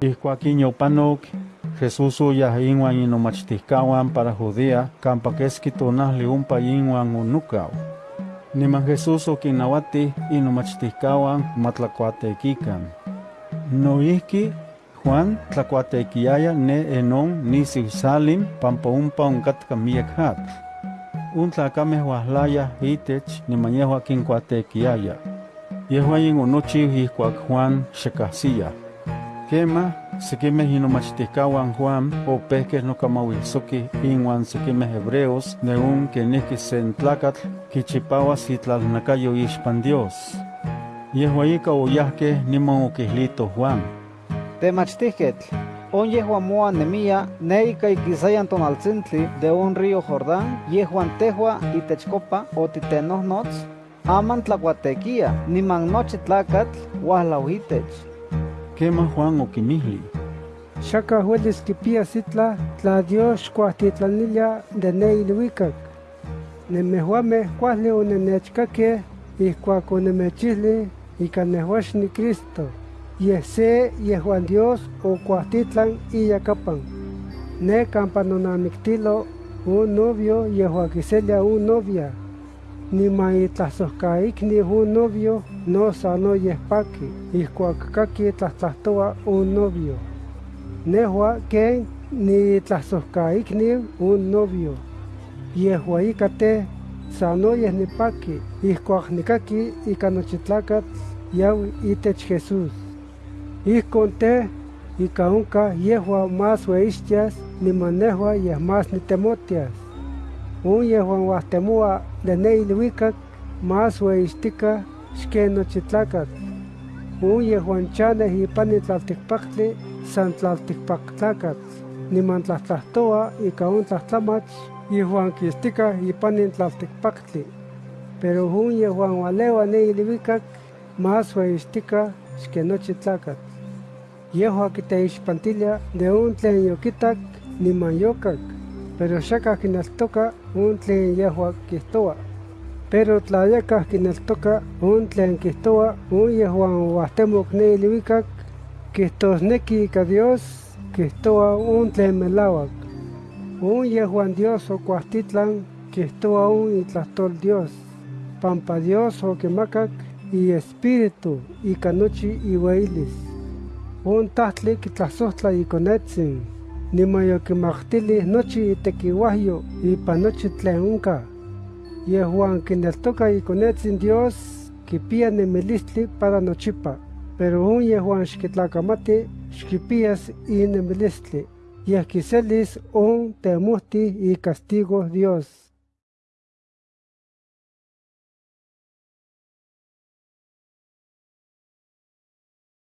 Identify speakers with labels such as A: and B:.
A: Ihkuak inyopanok, Jesús uyah inwan inomachtiskawan para Judea, kampa keski tonahli umpa inwan unukaw. Niman Jesús okinawati inomachtiskawan matlakuatekikan. Noihki Juan tlakuatekiaya ne enon nisi Salim pampa umpa onkatka miek hatl. Un tlakameh wahlaya itech niman yehua kinkuatekiaya. Yehua yin onochiw ihkuak Juan xekahsiya. Kema, sekimeh inomachtihkawan Juan opehkeh nokamawisokih inuan sekimeh hebreos neun kenihki sen tlakatl kichipawas itlalnakayo ixpan Dios. Yehua ika oyahkeh niman okihlito Juan.
B: Temachtihketl, on yehuan moa nemia ne ika ikisayan tonaltzintli de un río Jordán yehuan tehua itechkopa otitenohnots aman tlakuatekia niman nochi tlakatl wahlau
A: Kema Juan okimihli.
C: Xaka huelis kipia sitla tla Dios kuahtitlanilla de ne ilhuicac. Nemehuame kuahli onenechkake ihkuak onemechihli ika nehuaxni Cristo. Yeh se yehuan Dios o kuahtitlan iyakapan. Ne kampa nonamiktilo un novio kiselia un novia. Niman itlasohkaikni un novio no sano yehpaki, ihkuak kaki tlahtlahtoa un novio. Nehua ken ni tlasohkaikniu un novio. Yehua ika te sanoyeh nipaki, ihkuak nikaki ika nochi tlakatl yawi itech Jesús. Ihkon te, ika onka yehua más weixtias, niman nehua yeh más nitemotias. Un yehuan wahtemoa de ne ilhuicac, más weixtica xken nochi tlakatl. Un yehuan chaneh ipani tlaltikpaktli, san tlaltikpaktlakatl. Niman tlahtlahtoa ika un tlahtlamach, yehuan kistika ipani tlaltikpaktli. Pero un yehuan walewa ne ilhuicac, más weixtica xken nochi tlakatl. Yehua kiteixpantilia de un tlen yokitak niman yokac, pero xakah kineltoka un tlen yehua kihtoa. Pero tla yakah kineltoka un tlen kihtoa un yehuan wahtemok ne ilhuicac, kihtosneki ika Dios kihtoa un tlen melauac. Un yehuan Dios okuahtitlan kihtoa un itlahtol Dios, pampa Dios okimacac iespíritu ika nochi iueyilis. Un tahtli kitlasohtla ikonetzin, niman yokimaktili nochi itekiuahyo ipan nochi tlen. Yehuan kineltoka ikonetzin Dios kipia nemilistli para nochipa, pero un yehuan xkitlakamati xkipias inemilistli, yeh kiselis un temohti icastigo Dios.